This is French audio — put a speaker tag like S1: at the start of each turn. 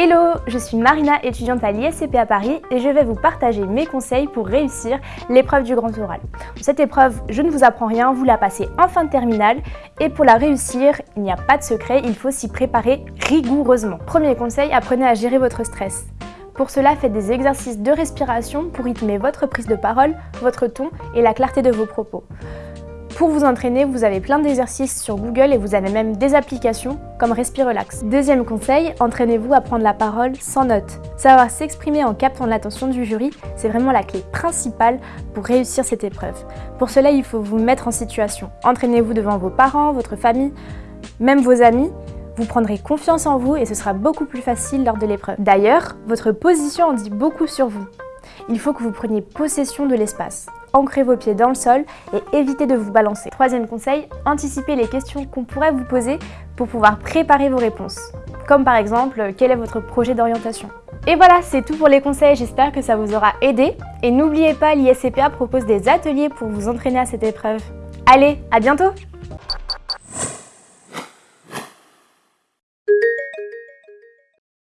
S1: Hello, je suis Marina, étudiante à l'ISCP à Paris et je vais vous partager mes conseils pour réussir l'épreuve du grand oral. Cette épreuve, je ne vous apprends rien, vous la passez en fin de terminale et pour la réussir, il n'y a pas de secret, il faut s'y préparer rigoureusement. Premier conseil, apprenez à gérer votre stress. Pour cela, faites des exercices de respiration pour rythmer votre prise de parole, votre ton et la clarté de vos propos. Pour vous entraîner, vous avez plein d'exercices sur Google et vous avez même des applications comme Respirelax. Deuxième conseil, entraînez-vous à prendre la parole sans notes. Savoir s'exprimer en captant l'attention du jury, c'est vraiment la clé principale pour réussir cette épreuve. Pour cela, il faut vous mettre en situation. Entraînez-vous devant vos parents, votre famille, même vos amis, vous prendrez confiance en vous et ce sera beaucoup plus facile lors de l'épreuve. D'ailleurs, votre position en dit beaucoup sur vous. Il faut que vous preniez possession de l'espace ancrez vos pieds dans le sol et évitez de vous balancer. Troisième conseil, anticipez les questions qu'on pourrait vous poser pour pouvoir préparer vos réponses. Comme par exemple, quel est votre projet d'orientation? Et voilà, c'est tout pour les conseils, j'espère que ça vous aura aidé. Et n'oubliez pas, l'ISCPA propose des ateliers pour vous entraîner à cette épreuve. Allez, à bientôt